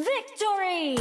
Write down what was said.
Victory!